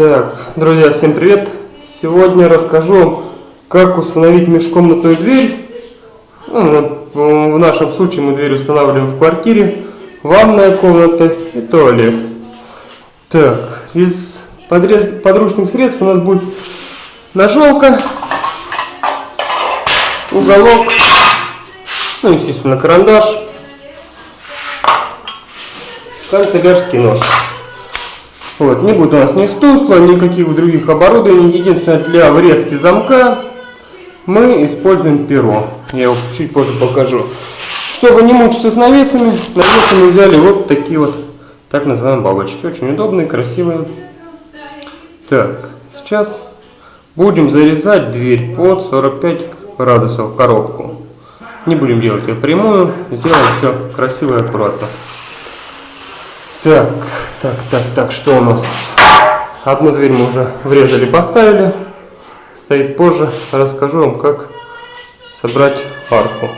Так, друзья, всем привет! Сегодня расскажу, как установить межкомнатную дверь. Ну, в нашем случае мы дверь устанавливаем в квартире, ванная комната и туалет. Так, из подручных средств у нас будет ножовка, уголок, ну, естественно, карандаш, канцелярский нож. Вот, не будет у нас ни стусла, никаких других оборудований. Единственное, для врезки замка мы используем перо. Я его чуть позже покажу. Чтобы не мучиться с навесами, навесы мы взяли вот такие вот, так называемые бабочки. Очень удобные, красивые. Так, сейчас будем зарезать дверь под 45 градусов коробку. Не будем делать ее прямую, сделаем все красиво и аккуратно. Так, так, так, так, что у нас? Одну дверь мы уже врезали, поставили. Стоит позже. Расскажу вам, как собрать арку.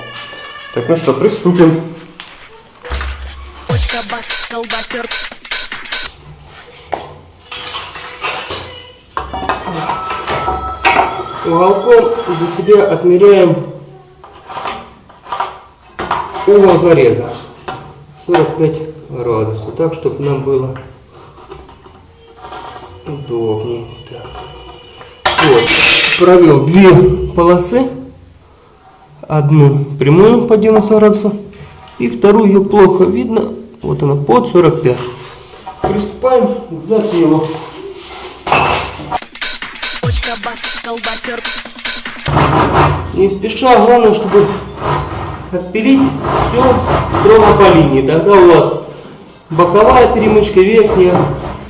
Так, ну что, приступим. Уголком для себя отмеряем угол зареза. 45 градуса, так, чтобы нам было удобнее. Так. Вот, провел две полосы, одну прямую по 90 градусов, и вторую ее плохо видно, вот она под 45. Приступаем к запилу. Не спеша, главное, чтобы отпилить все строго по линии. Тогда у вас Боковая перемычка верхняя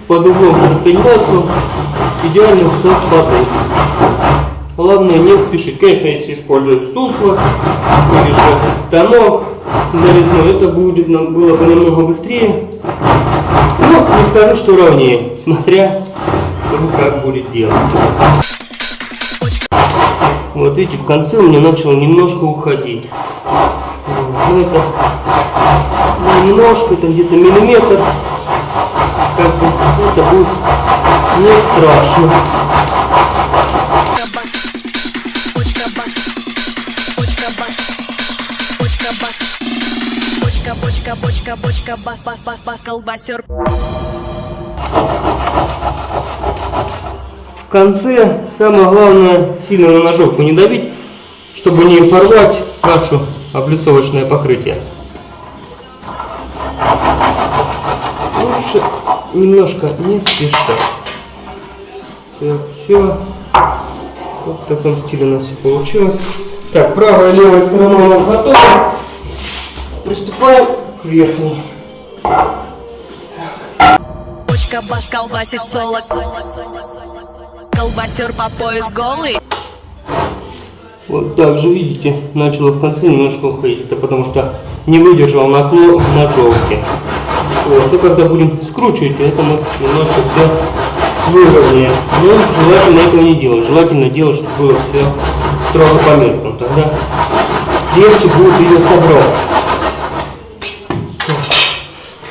под углом 45 градусов все падает. Главное не спешить. Конечно, если использовать сусло или же станок нарезной, это будет, было бы намного быстрее. Но не скажу, что ровнее, смотря как будет делать. Вот видите, в конце у меня начал немножко уходить. Ну, это немножко, это где-то миллиметр. Как бы это будет не страшно. Бочка, бочка, бочка, бас, бас, бас, бас, колбасер. В конце самое главное сильно на ножовку не давить, чтобы не порвать нашу облицовочное покрытие. лучше немножко не спеша. Так, все. Вот в таком стиле у нас все получилось. Так, правая и левая сторона у нас готова. Приступаем к верхней. Бочка бас колбасит солод. Колбасер по пояс голый. Вот так же, видите, начало в конце немножко уходить. Это потому что не выдержал наклон ножовки. Вот, и когда будем скручивать, это мы немножко все выровняем. Но желательно этого не делать. Желательно делать, чтобы было все строго по метрам. Тогда легче будет ее собрать.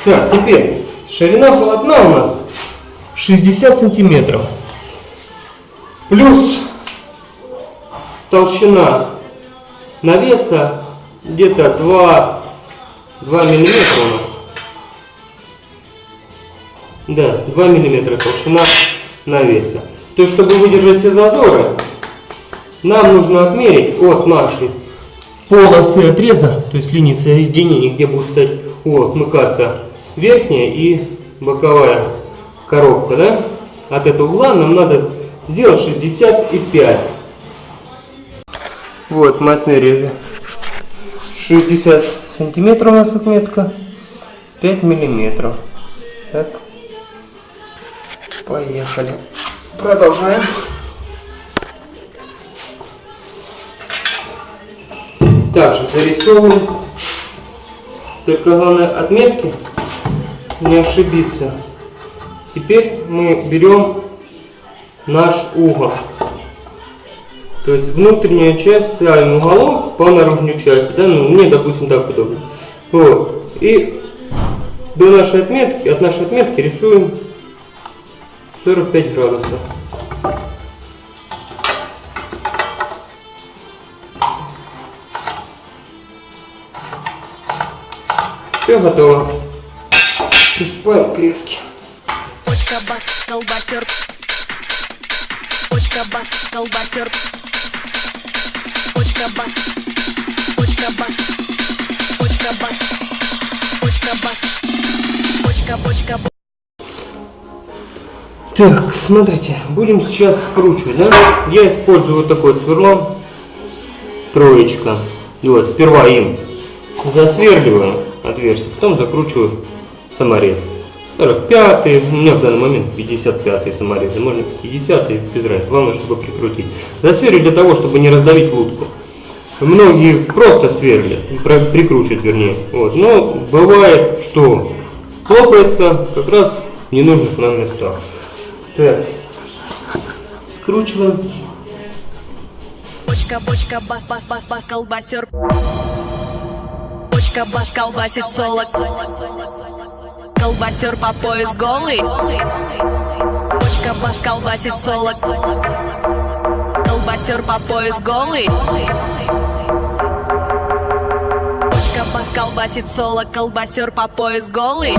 Так, теперь ширина полотна у нас 60 сантиметров. Плюс толщина навеса где-то 2, 2 миллиметра у нас. Да, 2 мм толщина навеса. То есть, чтобы выдержать все зазоры, нам нужно отмерить от нашей полосы отреза, то есть линии соединения, где будет стоять, о, смыкаться верхняя и боковая коробка, да? От этого угла нам надо сделать 65. Вот, мы отмерили 60 сантиметров у нас отметка, 5 миллиметров. Так. Поехали. Продолжаем. Также зарисовываем. Только главное отметки не ошибиться. Теперь мы берем наш угол. То есть внутренняя часть ставим уголок по наружной части. Да? Ну, мне, допустим, так удобно. Вот. И до нашей отметки, от нашей отметки рисуем 45 градусов. Все готово. Приступаем к резке. Почка бас, колбасер. Почка бас, колбасер. Так, смотрите, будем сейчас скручивать, да? Я использую вот такое сверло, троечка. И вот, сперва им засверливаю отверстие, потом закручиваю саморез. 45 у меня в данный момент 55 саморезы, можно 50 без разницы, главное, чтобы прикрутить. Засверлю для того, чтобы не раздавить лутку. Многие просто сверлят, про- прикручивают вернее. Вот. Но бывает, что хлопается как раз в ненужных нам местах. Так, скручиваем. Почка, почка, бас, бас, бас, бас, колбасер. Почка, бас, колбасит солод. Колбасер по пояс голый. Почка, бас, колбасит солод. Колбасер по пояс голый. Почка, бас, колбасит соло. Колбасер по пояс голый.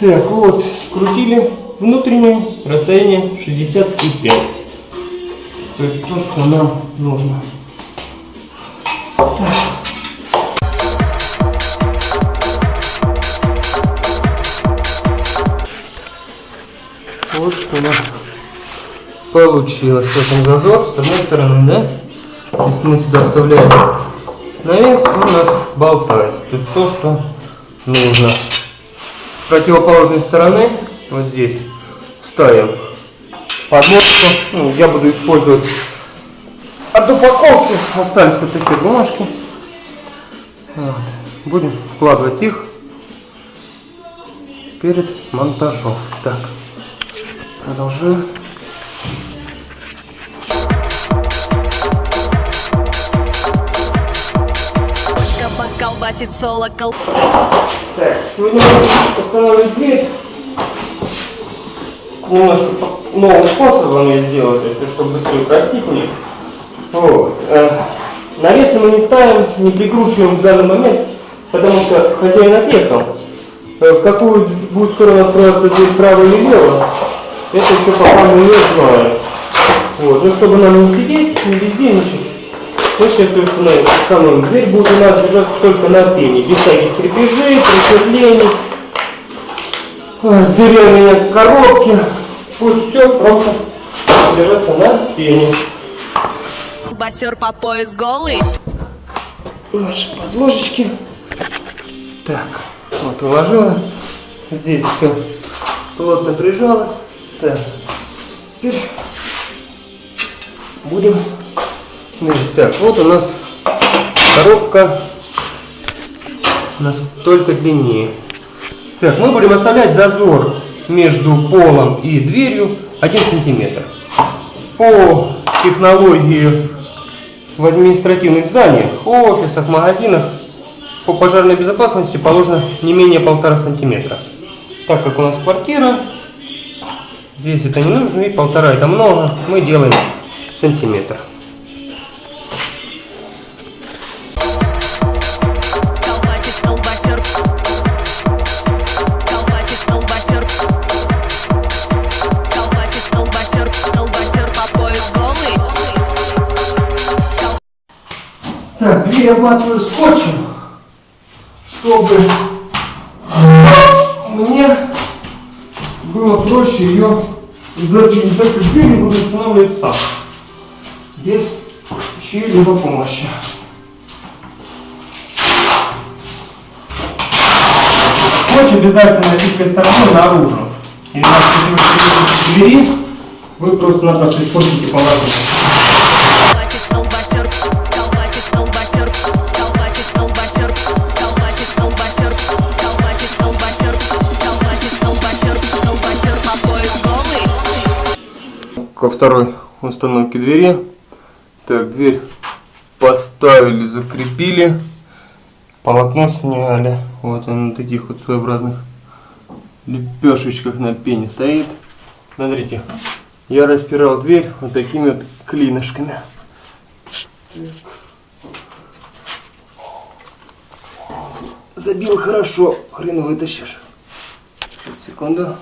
Так, вот, скрутили внутреннее расстояние 65. То есть то, что нам нужно. Вот что у нас получилось. Вот он зазор с одной стороны, да? То есть мы сюда вставляем навес, у нас болтается. То есть то, что нужно. С противоположной стороны, вот здесь, ставим подложку. Ну, я буду использовать от упаковки. Остались вот такие бумажки. Вот. Будем вкладывать их перед монтажом. Так, продолжаем. Колбасит соло. Кол... Так, сегодня устанавливать дверь. Немножко по- новым способом я сделал, то есть, чтобы быстрее простительнее. Вот. э, Навесы мы не ставим, не прикручиваем в данный момент, потому что хозяин отъехал. Э, В какую будет сторону открываться дверь, право или лево, это еще пока мы не знаем. Вот. Ну, чтобы нам не сидеть, не бездельничать, мы сейчас ее установим. Дверь будет у нас держаться только на пене, без всяких крепежей, присверлений, э, деревянные коробки. Пусть все просто держаться на пене. Колбасер по пояс голый. Наши подложечки. Так, вот уложила. Здесь все плотно прижалось. Так, теперь будем мерить. Так, вот у нас коробка у нас только длиннее. Так, мы будем оставлять зазор между полом и дверью 1 сантиметр. По технологии в административных зданиях, офисах, магазинах по пожарной безопасности положено не менее полтора сантиметра. Так как у нас квартира, здесь это не нужно, и полтора это много, мы делаем сантиметр. Так, дверь обматываю скотчем, чтобы мне было проще ее запилить. Так как я буду устанавливать сам, без чьей-либо помощи. Скотч обязательно тыльной стороной наружу. Иначе, если вы двери, вы просто-напросто испортите положение. Ко второй установке двери. Так, дверь поставили, закрепили. Полотно сняли. Вот он на таких вот своеобразных лепешечках на пене стоит. Смотрите, я распирал дверь вот такими вот клинышками. Забил хорошо, хрен вытащишь. Сейчас, секунду.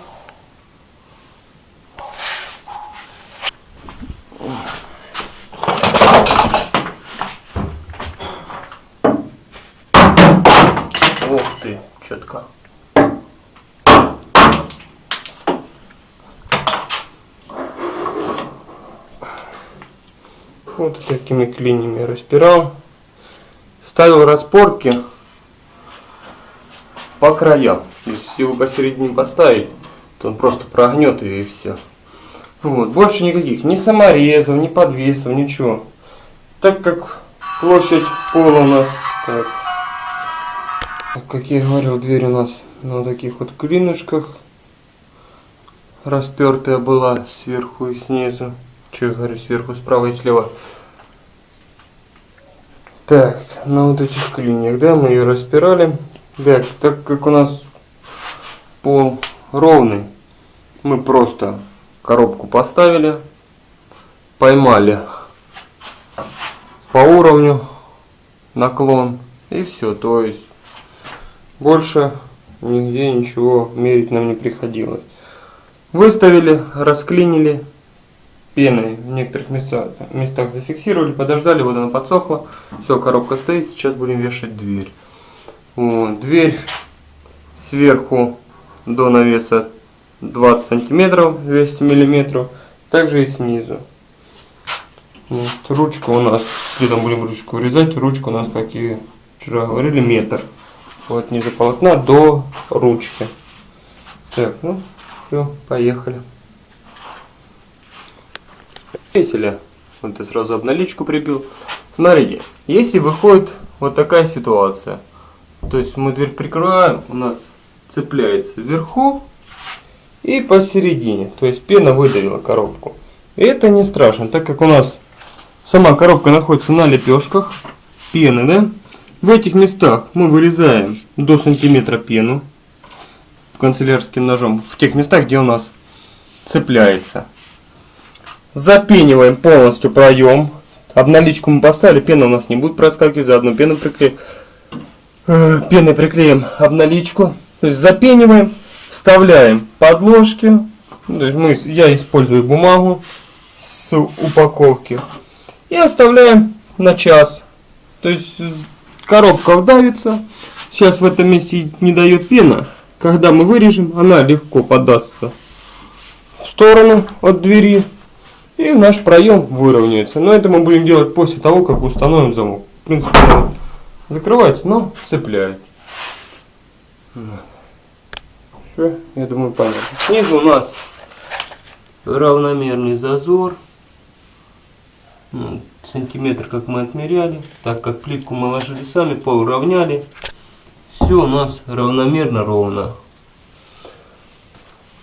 Ух ты, четко. Вот такими клиньями распирал. Ставил распорки по краям. Если его посередине поставить, то он просто прогнет и все. Вот. Больше никаких ни саморезов, ни подвесов, ничего. Так как площадь пола у нас так, как я говорил, дверь у нас на таких вот клинышках распертая была сверху и снизу. Че я говорю, сверху, справа и слева. Так, на вот этих клиньях, да, мы ее распирали. Так, так как у нас пол ровный, мы просто коробку поставили, поймали по уровню наклон и все. То есть больше нигде ничего мерить нам не приходилось. Выставили, расклинили пеной в некоторых местах, местах зафиксировали, подождали, вот она подсохла. Все, коробка стоит, сейчас будем вешать дверь. Вот, дверь сверху до навеса 20 сантиметров, 200 миллиметров, также и снизу. Вот, ручка у нас, где там будем ручку вырезать, ручка у нас, как и вчера говорили, метр. Вот низу полотна до ручки. Так, ну, все, поехали. Весели. Вот я сразу обналичку прибил. Смотрите, если выходит вот такая ситуация, то есть мы дверь прикрываем, у нас цепляется вверху и посередине. То есть пена выдавила коробку. Это не страшно, так как у нас сама коробка находится на лепешках пены, да? В этих местах мы вырезаем до сантиметра пену канцелярским ножом. В тех местах, где у нас цепляется. Запениваем полностью проем. Обналичку мы поставили, пена у нас не будет проскакивать, заодно пену приклеим. Э, пеной приклеим обналичку. То есть запениваем, вставляем подложки. Мы, я использую бумагу с упаковки. И оставляем на час. То есть коробка вдавится. Сейчас в этом месте не дает пена. Когда мы вырежем, она легко подастся в сторону от двери. И наш проем выровняется. Но это мы будем делать после того, как установим замок. В принципе, он закрывается, но цепляет. Все, я думаю, понятно. Снизу у нас равномерный зазор. Сантиметр, как мы отмеряли. Так как плитку мы ложили сами, поуравняли. Все у нас равномерно ровно.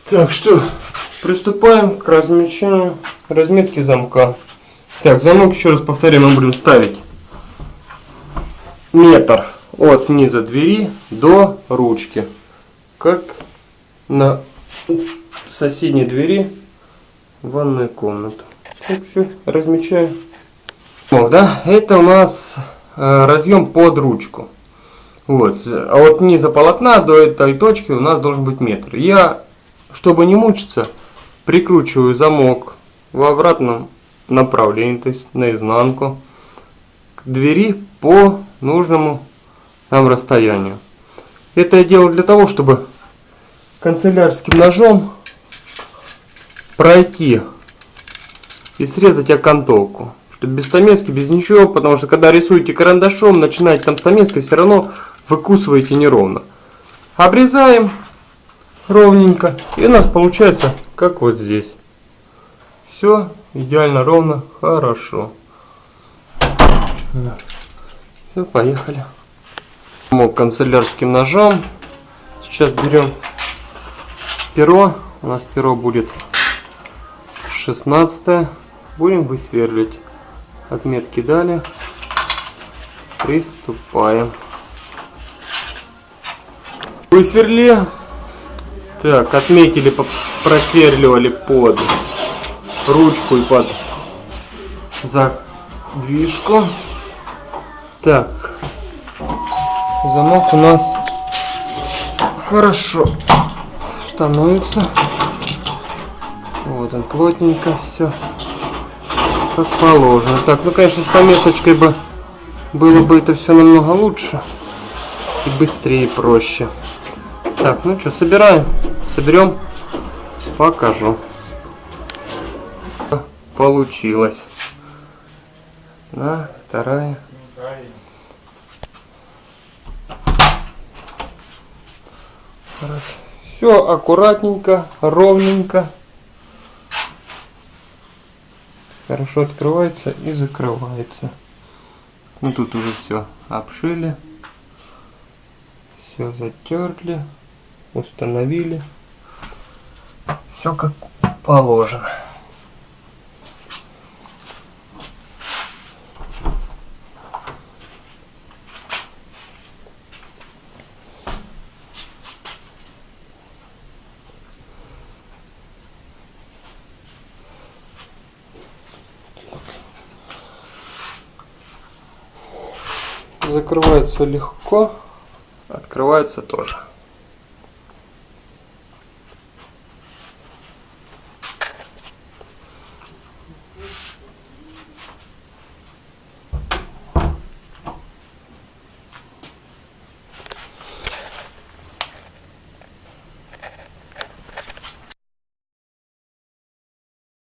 Так что приступаем к размещению разметки замка. Так, замок, еще раз повторяю, мы будем ставить метр от низа двери до ручки. Как на соседней двери в ванную комнату. Так, все, размечаю. Да, это у нас э, разъем под ручку. Вот, а от низа полотна до этой точки у нас должен быть метр. Я, чтобы не мучиться, прикручиваю замок в обратном направлении, то есть наизнанку, к двери по нужному нам расстоянию. Это я делаю для того, чтобы канцелярским ножом пройти и срезать окантовку. Без стамески, без ничего, потому что когда рисуете карандашом, начинаете там стамеской, все равно выкусываете неровно. Обрезаем ровненько, и у нас получается как вот здесь. Все идеально ровно, хорошо. Все, поехали. Мог канцелярским ножом. Сейчас берем перо. У нас перо будет 16. Будем высверлить Отметки дали. Приступаем. Высверли. Так, отметили, просверливали под ручку и под задвижку. Так, замок у нас хорошо становится. Вот он плотненько все как положено. Так, ну конечно с пометочкой бы было бы это все намного лучше и быстрее и проще. Так, ну что, собираем. Соберем. Покажу. Получилось. На, вторая. Раз. Все аккуратненько, ровненько. Хорошо открывается и закрывается. Ну тут уже все обшили. Все затерли. Установили. Все как положено. Закрывается легко, открывается тоже.